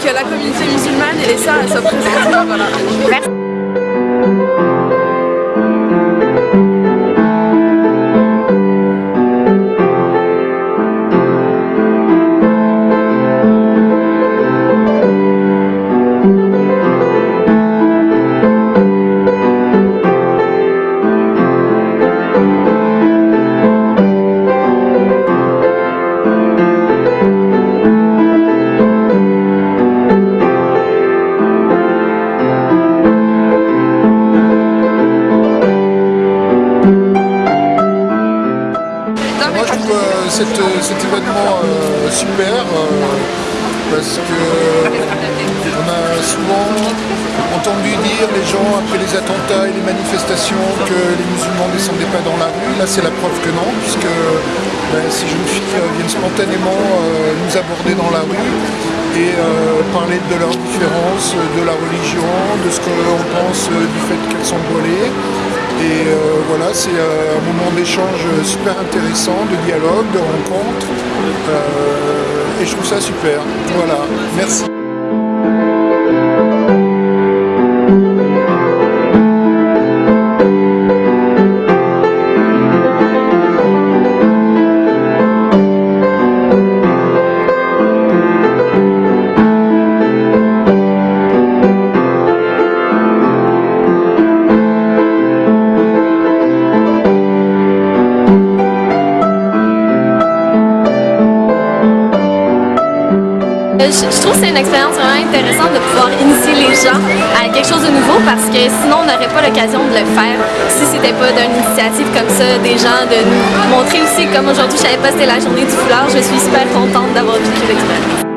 que la communauté musulmane et les sœurs soient présentes. Voilà. Merci. Cet événement euh, super euh, parce que on a souvent entendu dire les gens après les attentats et les manifestations que les musulmans ne descendaient pas dans la rue. Là c'est la preuve que non, puisque ben, ces jeunes filles euh, viennent spontanément nous aborder dans la rue et parler de leurs différences, de la religion, de ce qu'on pense du fait qu'elles sont voilées. Et euh, voilà, c'est euh, un moment d'échange super intéressant, de dialogue, de rencontre. Euh, et je trouve ça super. Voilà, merci. Je trouve que c'est une expérience vraiment intéressante de pouvoir initier les gens à quelque chose de nouveau parce que sinon on n'aurait pas l'occasion de le faire si c'était pas d'une initiative comme ça, des gens de nous montrer aussi comme aujourd'hui je savais pas c'était la journée du foulard, je suis super contente d'avoir vécu l'expérience.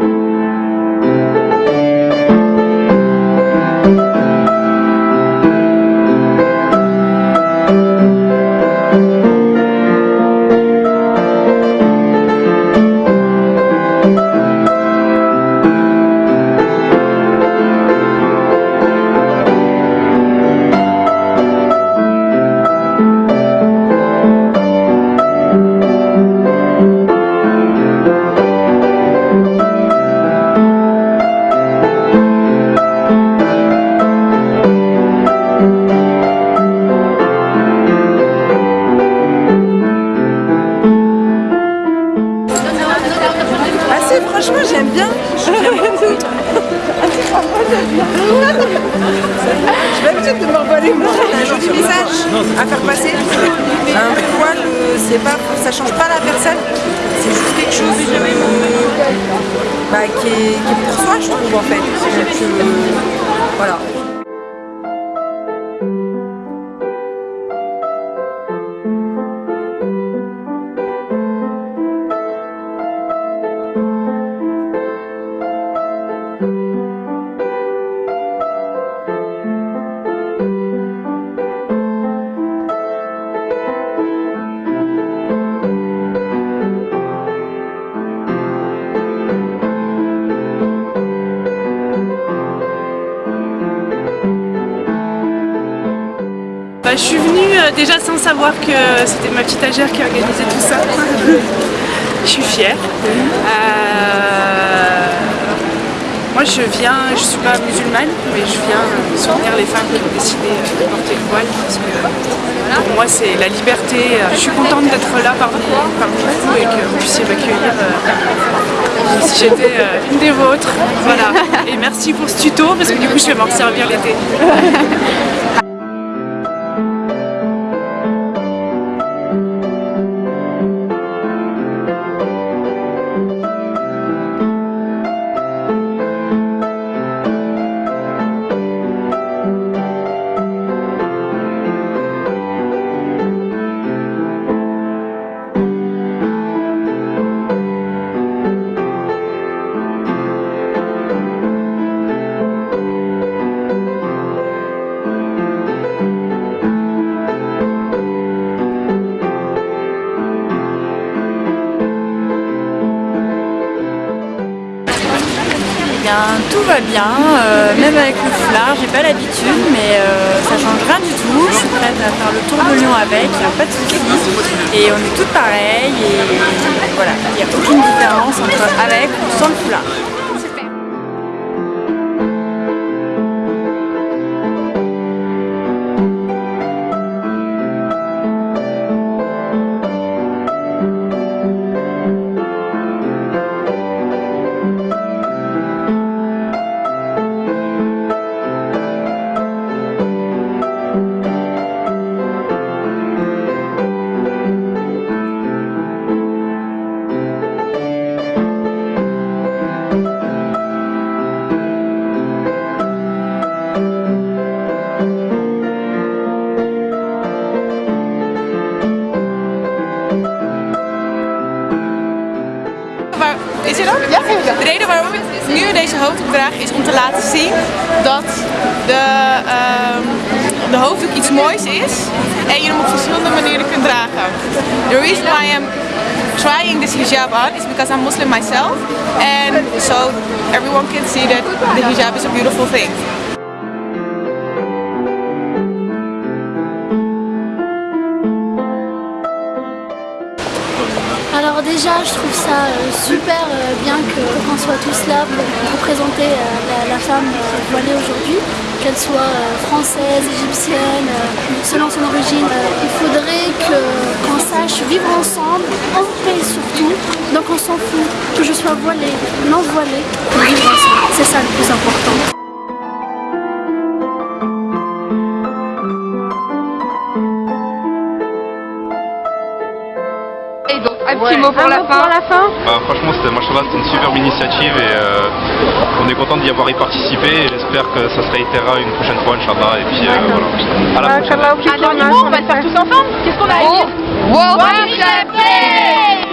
Franchement j'aime bien. Je J'ai l'habitude de m'envoler un joli message à faire passer. Un poil, c'est pas, ça change pas la personne, c'est juste quelque chose bah, qui, est, qui, est, pour soi je trouve en fait. Donc, euh, voilà. Je suis venue euh, déjà sans savoir que c'était ma petite agère qui organisait tout ça. je suis fière. Euh, moi je viens, je suis pas musulmane, mais je viens soutenir les femmes qui ont décidé de porter le voile parce que pour moi c'est la liberté. Je suis contente d'être là parmi, vous et que vous puissiez m'accueillir euh, si j'étais une des vôtres. Voilà. Et merci pour ce tuto parce que du coup je vais m'en servir l'été. Tout va bien, euh, même avec le foulard, j'ai pas l'habitude, mais euh, ça change rien du tout. Je suis prête à faire le tour de Lyon avec, il n'y a pas de soucis. Et on est toutes pareilles, et voilà, il n'y a aucune différence entre avec ou sans le foulard. De reden waarom ik nu deze hoofddoek draag is om te laten zien dat de, ehm, de hoofddoek iets moois is en je hem op verschillende manieren kunt dragen. The reason why I'm trying this hijab on is because I'm Muslim myself and so everyone can see that the hijab is a beautiful thing. Déjà, je trouve ça euh, super euh, bien qu'on soit tous là pour représenter euh, la, femme voilée aujourd'hui, qu'elle soit française, égyptienne, selon son origine. Il faudrait qu'on sache vivre ensemble, en paix surtout. Donc on s'en fout que je sois voilée, non voilée, vivre ensemble. C'est ça le plus important. Petit mot pour la fin. Bah, franchement, c'était, moi je trouve que c'était une superbe initiative et euh, on est content d'y avoir y participé et j'espère que ça se réitérera une prochaine fois, Inch'Allah. Et puis euh, voilà. À la prochaine. Un dernier mot, on va le faire tous ensemble. Qu'est-ce qu'on a à dire Hijab Day